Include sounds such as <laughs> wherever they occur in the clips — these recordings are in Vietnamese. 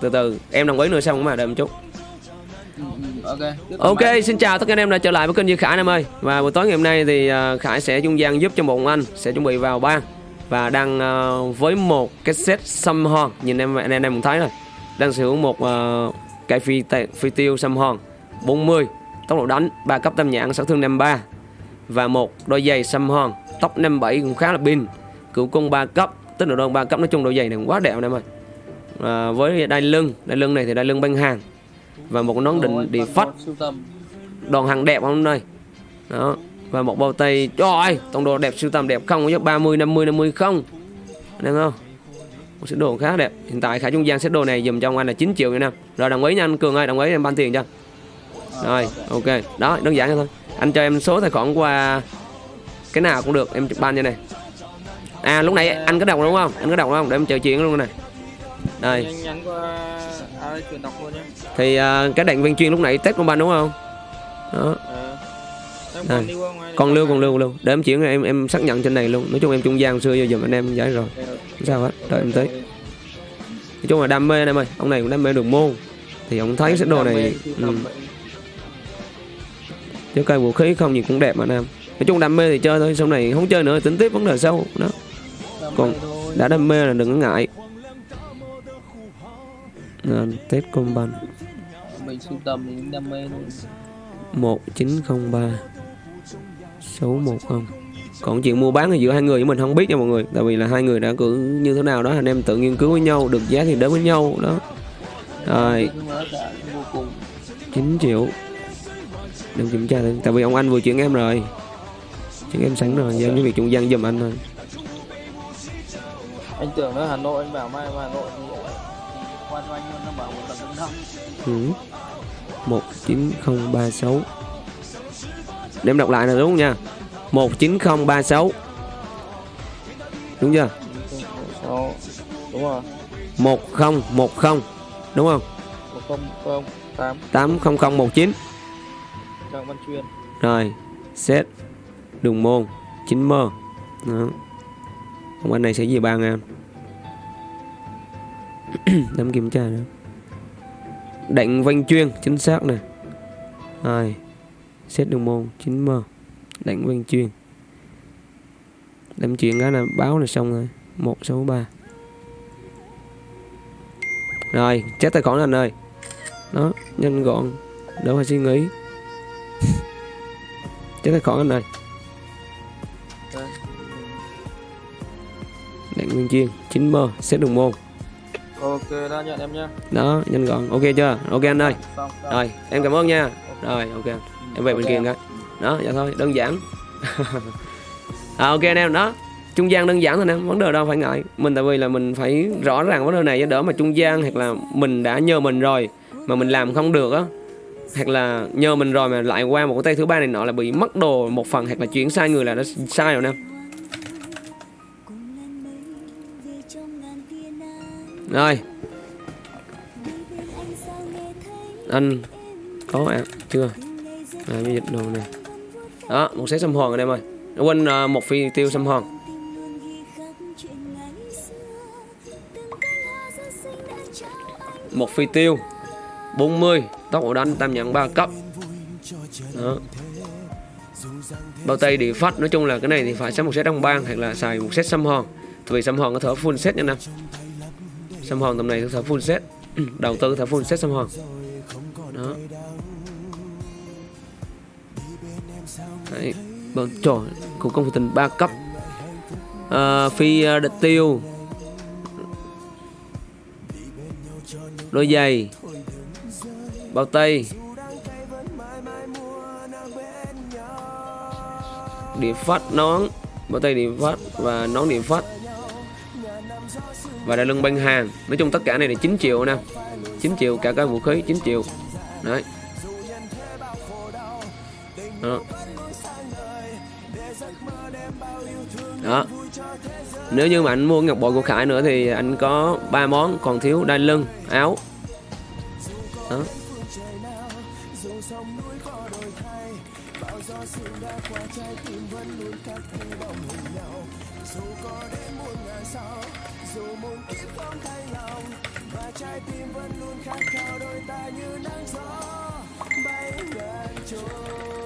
từ từ em đồng ý nữa xong mà đợi một chút. Ok. Ok, xin chào tất cả anh em đã trở lại với kênh Duy Khải em ơi. Và buổi tối ngày hôm nay thì ờ, Khải sẽ trung gian giúp cho một anh Sẽ chuẩn bị vào ban. Và đang ờ, với một cái set xăm hòn Nhìn em anh em cũng thấy rồi. Đang sử dụng một uh, cây phi, tê- phi tiêu xăm hòn 40 Tốc độ đánh 3 cấp tam nhãn sát thương 53 Và một đôi giày xăm hòn Tốc 57 cũng khá là pin. Cửu cung 3 cấp Tức là đơn 3 cấp nói chung đôi giày này cũng quá đẹp anh em ơi à, Với đai lưng. Đai lưng này thì đai lưng băng hàng. Và một nón định đi phách. tầm. Đòn hàng đẹp không đây đó. Và một bao tay. Trời ơi tổng đồ đẹp sưu tầm đẹp không? Có 30 50 50 không? Được không? Một set đồ khá đẹp. Hiện tại khả trung gian set đồ này dùm cho ông anh là 9 triệu nha năm rồi đồng ý nha anh cường ơi đồng ý em ban tiền cho. Rồi ok. Đó đơn giản thôi. Anh cho em số tài khoản qua cái nào cũng được em ban cho này. À lúc nãy anh có đọc đúng không? Anh có đọc đúng không? Để em chờ chuyện luôn này đây. Nhanh nhắn qua ai chuyển đọc luôn nhé thì à, cái đạn viên chuyên lúc nãy test của ban đúng không? Đó. Ờ. Đây. còn lưu còn lưu còn lưu. Để em chuyển em em xác nhận trên này luôn. Nói chung em trung gian xưa giờ dùm anh em giải rồi. Không sao hết. Đợi em tới nói chung là đam mê anh em ơi. Ông này cũng đam mê đường môn. Thì ông thấy set đồ này ừ, chứ cây vũ khí không gì cũng đẹp mà anh em. Nói chung đam mê thì chơi thôi. Sau này không chơi nữa tính tiếp vấn đề sau. Đó. Còn- đã đam mê là đừng có ngại à, test combat mình sưu tầm cũng đam mê thôi. 1903 610 còn chuyện mua bán thì giữa hai người với mình không biết nha mọi người. Tại vì là hai người đã cứ như thế nào đó anh em tự nghiên cứu với nhau được giá thì đến với nhau đó. Rồi. Nhưng mà nó đã vô cùng 9 triệu. Đừng kiểm tra thôi Tại vì ông anh vừa chuyển em rồi. Chuyển em sẵn rồi. Giờ cái việc trung gian giùm anh thôi. Anh tưởng nó Hà Nội anh bảo mai vào Hà Nội qua cho anh luôn nó bảo một lần đứng năm ừ. 19036 Để em đọc lại là đúng nha? 19036 Đúng chưa? Đúng rồi. 1010 Đúng không? một không không tám 80019 Trang Văn Chuyên. Rồi Set Đường môn 9 mơ. Đó. Ông anh này sẽ về ba ngàn Đấm kiểm tra nữa. Đánh vanh chuyên Chính xác này, ai xét đường môn 9m đánh vanh chuyên. Đấm chuyện cái là báo là xong rồi. 163 Rồi <laughs> Chết tài khoản anh ơi. Đó Nhanh gọn. Đỡ phải suy nghĩ. Chết tài khoản anh ơi. Đánh nguyên chuyên 9 m xét đường môn ok đã nhận em nhá Đó nhanh gọn. Ok chưa? Ok anh ơi. Xong xong. Rồi em cảm ơn nha. Rồi ok. Em về bên Ok kia em. cái Đó dạ thôi đơn giản. <laughs> À, Ok anh em đó. Trung gian đơn giản thôi nè Vấn đề đâu phải ngại. Mình tại vì là mình phải rõ ràng vấn đề này cho đỡ mà trung gian Hoặc là mình đã nhờ mình rồi Mà mình làm không được á. Hoặc là nhờ mình rồi mà lại qua một cái tay thứ ba này nọ là bị mất đồ một phần hoặc là chuyển sai người là nó sai rồi nè rồi. Anh có ạ chưa? À, cái dịch đồ này. Đó một set xăm hòn anh em ơi. Quên uh, một phi tiêu xăm hòn. Một phi tiêu 40 tốc độ đánh tam nhận 3 cấp. Đó. Bao tay đi phát nói chung là cái này thì phải xăm một set đồng bang hoặc là xài một set xăm hòn. Vì xăm hòn có thể full set nha năm xăm hòn tầm này có thể full set. <clears throat> Đầu tư có thể full set xăm hòn đó. Đấy. Bọn trời cụ công tình 3 cấp. À, phi ờ, địch tiêu. Đôi giày. Bao tay. Điểm phát nón. Bao tay điểm phát và nón điểm phát và đai lưng băng hàng. Nói chung tất cả này là 9 triệu nè. 9 triệu, cả cái vũ khí 9 triệu. Đấy. Đó. Đó. Nếu như mà anh mua ngọc bội của Khải nữa thì anh có ba món, còn thiếu đai lưng, áo. Đó. sự đã qua trái tim vẫn luôn khắc ghi bóng hình nhau. Dù có đến muôn ngàn sau, dù muôn kiếp không thay lòng và trái tim vẫn luôn khát khao đôi ta như nắng gió. Bay ngàn trôi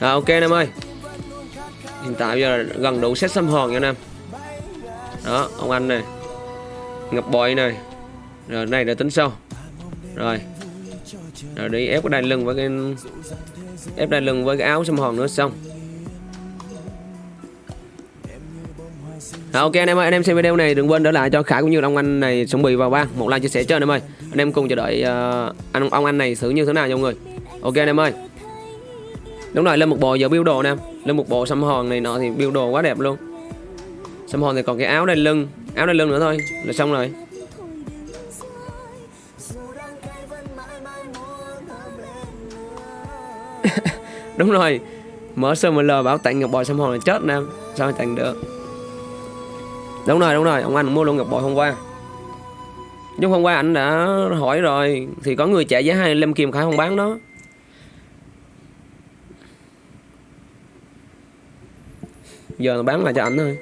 Rồi ok anh em ơi. Hiện tại bây giờ là gần đủ set xăm hòn nha anh em. Đó ông anh này Ngập bội này. Rồi này là tính sau. Rồi. Rồi đi ép cái đai lưng với cái Ép đai lưng với cái áo xăm hòn nữa xong. À, ok anh em ơi, anh em xem video này đừng quên để lại cho Khải cũng như ông anh này chuẩn bị vào bang một like chia sẻ cho anh em ơi. Anh em cùng chờ đợi uh, anh ông anh này xử như thế nào nha mọi người. Ok anh em ơi. Đúng rồi, lên một bộ giờ build đồ nè. Lên một bộ xăm hòn này nọ thì build đồ quá đẹp luôn. Xăm hòn thì còn cái áo đai lưng, áo đai lưng nữa thôi là xong rồi. <laughs> Đúng rồi. Mở SML bảo tặng ngọc bò xăm hòn là chết nè. Sao tặng được? đúng rồi đúng rồi ông anh mua luôn ngọc bội hôm qua nhưng hôm qua anh đã hỏi rồi thì có người trả giá hai lâm kim khải không bán đó giờ bán lại cho ảnh thôi.